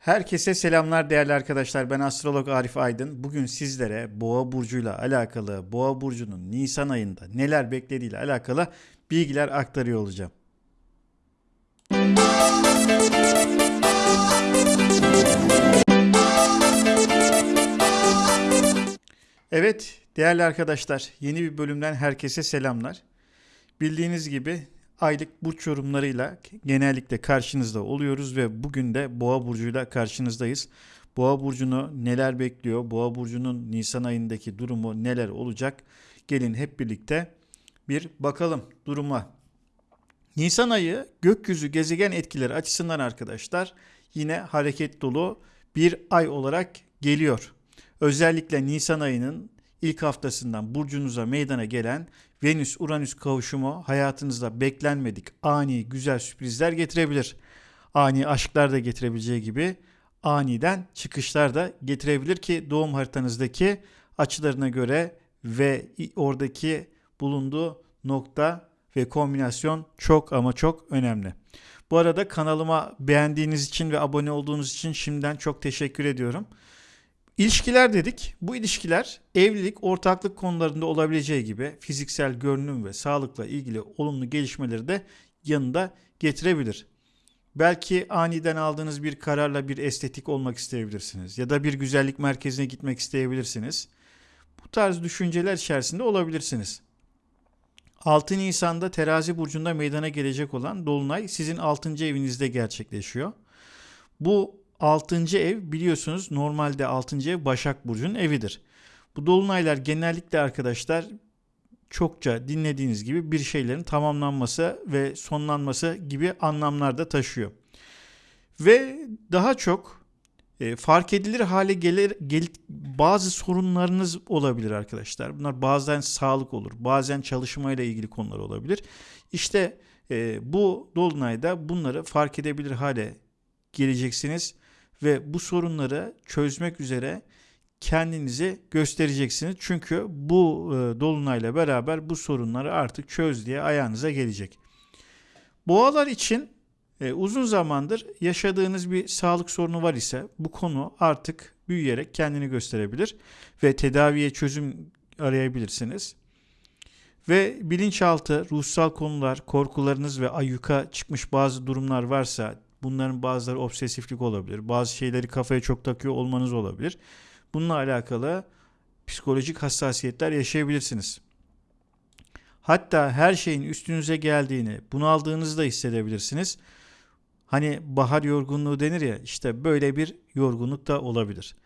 Herkese selamlar değerli arkadaşlar. Ben astrolog Arif Aydın. Bugün sizlere Boğa burcuyla alakalı, Boğa burcunun Nisan ayında neler beklediğiyle alakalı bilgiler aktarıyor olacağım. Evet değerli arkadaşlar, yeni bir bölümden herkese selamlar. Bildiğiniz gibi aylık burç yorumlarıyla genellikle karşınızda oluyoruz ve bugün de Boğa burcuyla karşınızdayız. Boğa burcunu neler bekliyor? Boğa burcunun Nisan ayındaki durumu neler olacak? Gelin hep birlikte bir bakalım duruma. Nisan ayı gökyüzü gezegen etkileri açısından arkadaşlar yine hareket dolu bir ay olarak geliyor. Özellikle Nisan ayının ilk haftasından burcunuza meydana gelen Venüs-Uranüs kavuşumu hayatınızda beklenmedik ani güzel sürprizler getirebilir. Ani aşklar da getirebileceği gibi aniden çıkışlar da getirebilir ki doğum haritanızdaki açılarına göre ve oradaki bulunduğu nokta ve kombinasyon çok ama çok önemli. Bu arada kanalıma beğendiğiniz için ve abone olduğunuz için şimdiden çok teşekkür ediyorum. İlişkiler dedik. Bu ilişkiler evlilik, ortaklık konularında olabileceği gibi fiziksel görünüm ve sağlıkla ilgili olumlu gelişmeleri de yanında getirebilir. Belki aniden aldığınız bir kararla bir estetik olmak isteyebilirsiniz ya da bir güzellik merkezine gitmek isteyebilirsiniz. Bu tarz düşünceler içerisinde olabilirsiniz. 6 Nisan'da Terazi burcunda meydana gelecek olan dolunay sizin 6. evinizde gerçekleşiyor. Bu 6. ev biliyorsunuz normalde 6. ev Başak Burcu'nun evidir. Bu dolunaylar genellikle arkadaşlar çokça dinlediğiniz gibi bir şeylerin tamamlanması ve sonlanması gibi anlamlar da taşıyor. Ve daha çok e, fark edilir hale gelir gel, bazı sorunlarınız olabilir arkadaşlar. Bunlar bazen sağlık olur, bazen çalışmayla ilgili konular olabilir. İşte e, bu dolunayda bunları fark edebilir hale geleceksiniz ve bu sorunları çözmek üzere kendinizi göstereceksiniz. Çünkü bu e, dolunayla beraber bu sorunları artık çöz diye ayağınıza gelecek. Boğalar için e, uzun zamandır yaşadığınız bir sağlık sorunu var ise bu konu artık büyüyerek kendini gösterebilir ve tedaviye çözüm arayabilirsiniz. Ve bilinçaltı, ruhsal konular, korkularınız ve ayyuka çıkmış bazı durumlar varsa Bunların bazıları obsesiflik olabilir. Bazı şeyleri kafaya çok takıyor olmanız olabilir. Bununla alakalı psikolojik hassasiyetler yaşayabilirsiniz. Hatta her şeyin üstünüze geldiğini, bunaldığınızı da hissedebilirsiniz. Hani bahar yorgunluğu denir ya işte böyle bir yorgunluk da olabilir.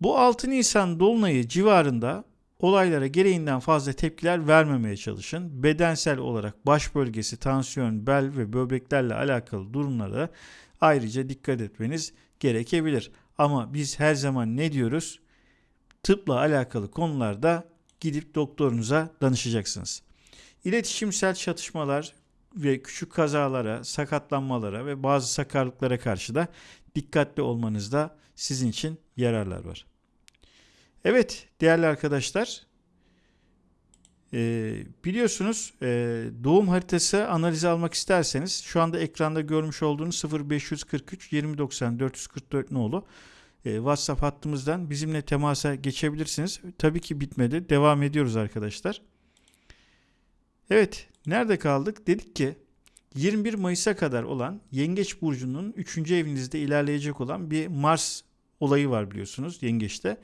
Bu 6 Nisan dolunayı civarında Olaylara gereğinden fazla tepkiler vermemeye çalışın. Bedensel olarak baş bölgesi, tansiyon, bel ve böbreklerle alakalı durumlara ayrıca dikkat etmeniz gerekebilir. Ama biz her zaman ne diyoruz? Tıpla alakalı konularda gidip doktorunuza danışacaksınız. İletişimsel çatışmalar ve küçük kazalara, sakatlanmalara ve bazı sakarlıklara karşı da dikkatli olmanızda sizin için yararlar var. Evet değerli arkadaşlar e, biliyorsunuz e, doğum haritası analizi almak isterseniz şu anda ekranda görmüş olduğunuz 0543 2090 444 nolu e, WhatsApp hattımızdan bizimle temasa geçebilirsiniz. Tabii ki bitmedi. Devam ediyoruz arkadaşlar. Evet nerede kaldık? Dedik ki 21 Mayıs'a kadar olan Yengeç Burcu'nun 3. evinizde ilerleyecek olan bir Mars olayı var biliyorsunuz Yengeç'te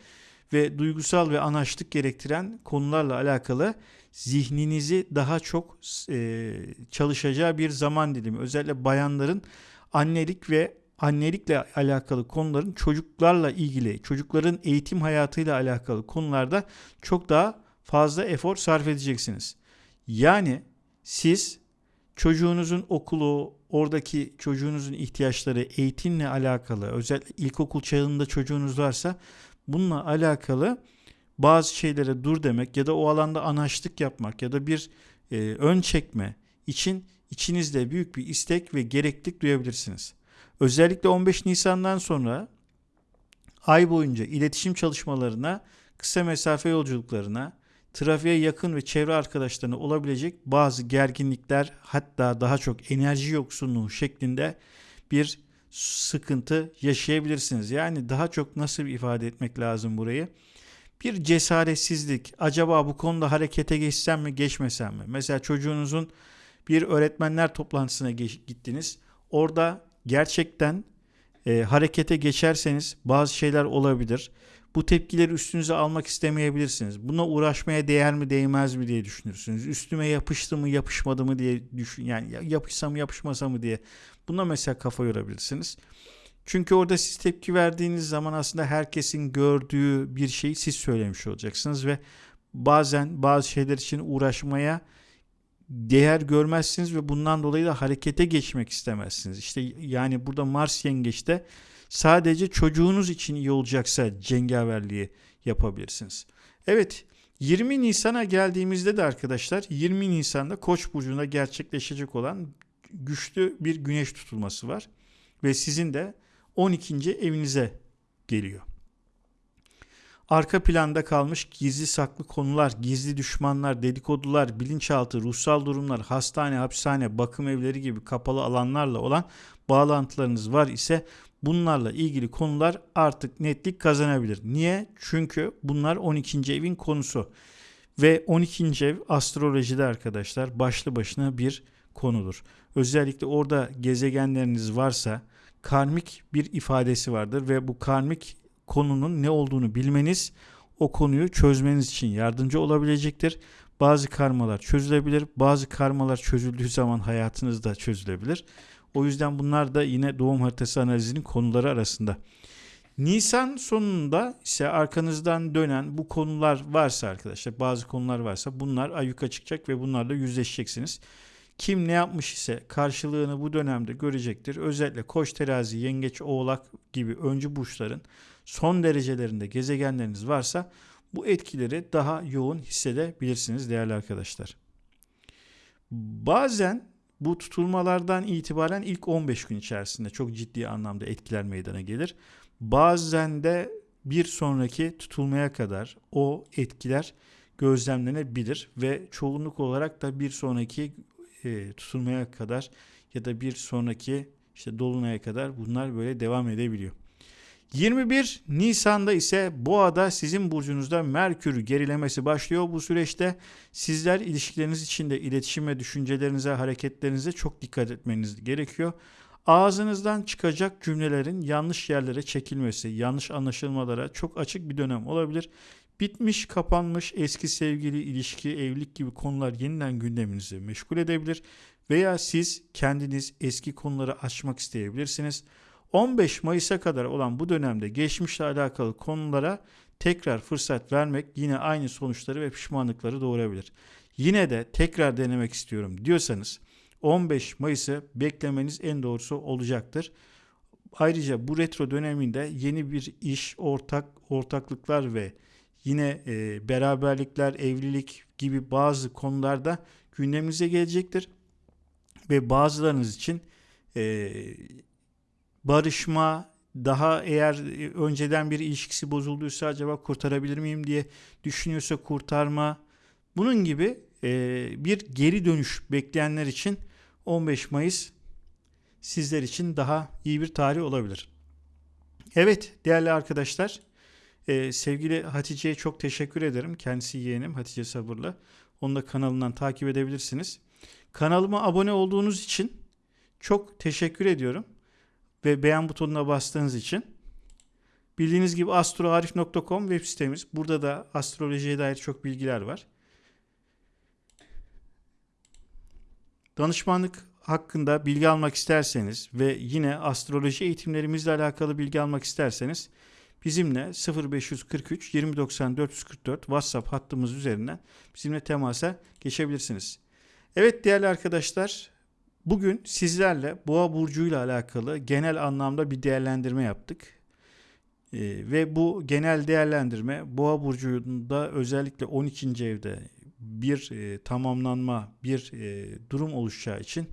ve duygusal ve anaçlık gerektiren konularla alakalı zihninizi daha çok e, çalışacağı bir zaman dilimi. Özellikle bayanların annelik ve annelikle alakalı konuların çocuklarla ilgili, çocukların eğitim hayatıyla alakalı konularda çok daha fazla efor sarf edeceksiniz. Yani siz çocuğunuzun okulu, oradaki çocuğunuzun ihtiyaçları, eğitimle alakalı, özellikle ilkokul çağında çocuğunuz varsa bununla alakalı bazı şeylere dur demek ya da o alanda anaçlık yapmak ya da bir e, ön çekme için içinizde büyük bir istek ve gereklilik duyabilirsiniz. Özellikle 15 Nisan'dan sonra ay boyunca iletişim çalışmalarına, kısa mesafe yolculuklarına, trafiğe yakın ve çevre arkadaşlarına olabilecek bazı gerginlikler hatta daha çok enerji yoksunluğu şeklinde bir sıkıntı yaşayabilirsiniz. Yani daha çok nasıl ifade etmek lazım burayı? Bir cesaretsizlik. Acaba bu konuda harekete geçsem mi, geçmesem mi? Mesela çocuğunuzun bir öğretmenler toplantısına gittiniz. Orada gerçekten e, harekete geçerseniz bazı şeyler olabilir. Bu tepkileri üstünüze almak istemeyebilirsiniz. Buna uğraşmaya değer mi değmez mi diye düşünürsünüz. Üstüme yapıştı mı yapışmadı mı diye düşün yani yapışsa mı yapışmasa mı diye. Buna mesela kafa yorabilirsiniz. Çünkü orada siz tepki verdiğiniz zaman aslında herkesin gördüğü bir şeyi siz söylemiş olacaksınız ve bazen bazı şeyler için uğraşmaya değer görmezsiniz ve bundan dolayı da harekete geçmek istemezsiniz. İşte yani burada Mars yengeçte sadece çocuğunuz için iyi olacaksa cengaverliği yapabilirsiniz. Evet 20 Nisan'a geldiğimizde de arkadaşlar 20 Nisan'da Koç burcunda gerçekleşecek olan güçlü bir güneş tutulması var ve sizin de 12. evinize geliyor. Arka planda kalmış gizli saklı konular, gizli düşmanlar, dedikodular, bilinçaltı, ruhsal durumlar, hastane, hapishane, bakım evleri gibi kapalı alanlarla olan bağlantılarınız var ise bunlarla ilgili konular artık netlik kazanabilir. Niye? Çünkü bunlar 12. evin konusu. Ve 12. ev astrolojide arkadaşlar başlı başına bir konudur. Özellikle orada gezegenleriniz varsa karmik bir ifadesi vardır ve bu karmik konunun ne olduğunu bilmeniz o konuyu çözmeniz için yardımcı olabilecektir. Bazı karmalar çözülebilir. Bazı karmalar çözüldüğü zaman hayatınızda çözülebilir. O yüzden bunlar da yine doğum haritası analizinin konuları arasında. Nisan sonunda ise arkanızdan dönen bu konular varsa arkadaşlar bazı konular varsa bunlar ayyuka çıkacak ve bunlarla yüzleşeceksiniz. Kim ne yapmış ise karşılığını bu dönemde görecektir. Özellikle koç terazi, yengeç, oğlak gibi öncü burçların son derecelerinde gezegenleriniz varsa bu etkileri daha yoğun hissedebilirsiniz değerli arkadaşlar. Bazen bu tutulmalardan itibaren ilk 15 gün içerisinde çok ciddi anlamda etkiler meydana gelir. Bazen de bir sonraki tutulmaya kadar o etkiler gözlemlenebilir ve çoğunluk olarak da bir sonraki e, tutulmaya kadar ya da bir sonraki işte dolunaya kadar bunlar böyle devam edebiliyor. 21 Nisan'da ise Boğa'da sizin burcunuzda Merkür gerilemesi başlıyor. Bu süreçte sizler ilişkileriniz içinde iletişim ve düşüncelerinize, hareketlerinize çok dikkat etmeniz gerekiyor. Ağzınızdan çıkacak cümlelerin yanlış yerlere çekilmesi, yanlış anlaşılmalara çok açık bir dönem olabilir. Bitmiş, kapanmış eski sevgili, ilişki, evlilik gibi konular yeniden gündeminizi meşgul edebilir veya siz kendiniz eski konuları açmak isteyebilirsiniz. 15 Mayıs'a kadar olan bu dönemde geçmişle alakalı konulara tekrar fırsat vermek yine aynı sonuçları ve pişmanlıkları doğurabilir. Yine de tekrar denemek istiyorum diyorsanız 15 Mayıs'ı beklemeniz en doğrusu olacaktır. Ayrıca bu retro döneminde yeni bir iş, ortak ortaklıklar ve yine e, beraberlikler, evlilik gibi bazı konularda gündemimize gelecektir. Ve bazılarınız için e, barışma, daha eğer önceden bir ilişkisi bozulduysa acaba kurtarabilir miyim diye düşünüyorsa kurtarma. Bunun gibi e, bir geri dönüş bekleyenler için 15 Mayıs sizler için daha iyi bir tarih olabilir. Evet değerli arkadaşlar ee, sevgili Hatice'ye çok teşekkür ederim. Kendisi yeğenim Hatice Sabırlı. Onu da kanalından takip edebilirsiniz. Kanalıma abone olduğunuz için çok teşekkür ediyorum. Ve beğen butonuna bastığınız için. Bildiğiniz gibi astroarif.com web sitemiz. Burada da astrolojiye dair çok bilgiler var. Danışmanlık hakkında bilgi almak isterseniz ve yine astroloji eğitimlerimizle alakalı bilgi almak isterseniz bizimle 0543 2090 444 WhatsApp hattımız üzerinden bizimle temasa geçebilirsiniz. Evet değerli arkadaşlar bugün sizlerle Boğa burcuyla alakalı genel anlamda bir değerlendirme yaptık. Ee, ve bu genel değerlendirme Boğa burcunda özellikle 12. evde bir e, tamamlanma, bir e, durum oluşacağı için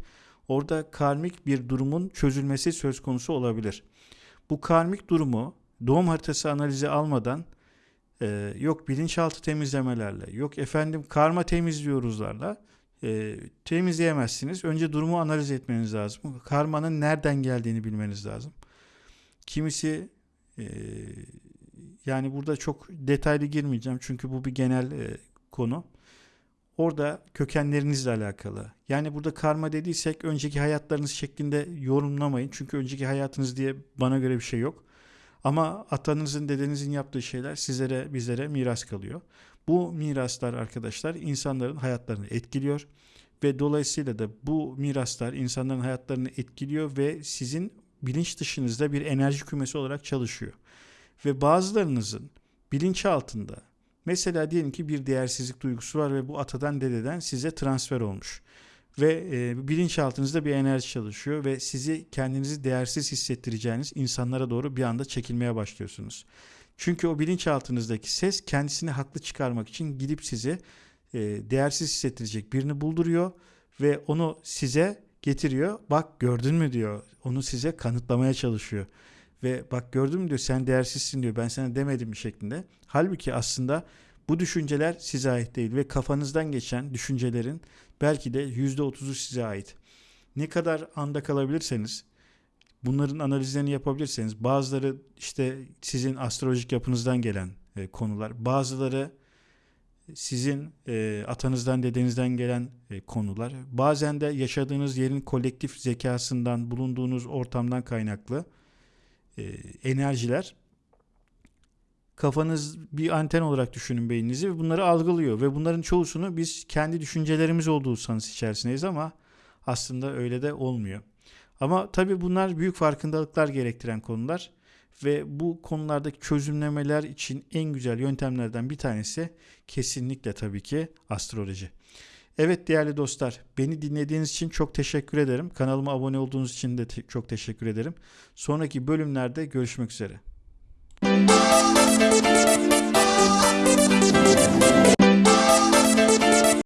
orada karmik bir durumun çözülmesi söz konusu olabilir. Bu karmik durumu doğum haritası analizi almadan e, yok bilinçaltı temizlemelerle, yok efendim karma temizliyoruzlarla e, temizleyemezsiniz. Önce durumu analiz etmeniz lazım. Karmanın nereden geldiğini bilmeniz lazım. Kimisi e, yani burada çok detaylı girmeyeceğim çünkü bu bir genel e, konu. Orada kökenlerinizle alakalı. Yani burada karma dediysek önceki hayatlarınız şeklinde yorumlamayın. Çünkü önceki hayatınız diye bana göre bir şey yok. Ama atanızın, dedenizin yaptığı şeyler sizlere, bizlere miras kalıyor. Bu miraslar arkadaşlar insanların hayatlarını etkiliyor ve dolayısıyla da bu miraslar insanların hayatlarını etkiliyor ve sizin bilinç dışınızda bir enerji kümesi olarak çalışıyor. Ve bazılarınızın bilinç altında mesela diyelim ki bir değersizlik duygusu var ve bu atadan dededen size transfer olmuş. Ve e, bilinçaltınızda bir enerji çalışıyor ve sizi kendinizi değersiz hissettireceğiniz insanlara doğru bir anda çekilmeye başlıyorsunuz. Çünkü o bilinçaltınızdaki ses kendisini haklı çıkarmak için gidip sizi e, değersiz hissettirecek birini bulduruyor ve onu size getiriyor. Bak gördün mü diyor. Onu size kanıtlamaya çalışıyor. Ve bak gördün mü diyor sen değersizsin diyor. Ben sana demedim bir şeklinde. Halbuki aslında bu düşünceler size ait değil ve kafanızdan geçen düşüncelerin belki de %30'u size ait. Ne kadar anda kalabilirseniz bunların analizlerini yapabilirseniz bazıları işte sizin astrolojik yapınızdan gelen e, konular, bazıları sizin e, atanızdan dedenizden gelen e, konular, bazen de yaşadığınız yerin kolektif zekasından, bulunduğunuz ortamdan kaynaklı e, enerjiler kafanız bir anten olarak düşünün beyninizi ve bunları algılıyor ve bunların çoğusunu biz kendi düşüncelerimiz olduğu sanısı içerisindeyiz ama aslında öyle de olmuyor. Ama tabii bunlar büyük farkındalıklar gerektiren konular ve bu konulardaki çözümlemeler için en güzel yöntemlerden bir tanesi kesinlikle tabii ki astroloji. Evet değerli dostlar, beni dinlediğiniz için çok teşekkür ederim. Kanalıma abone olduğunuz için de te- çok teşekkür ederim. Sonraki bölümlerde görüşmek üzere. Thank you.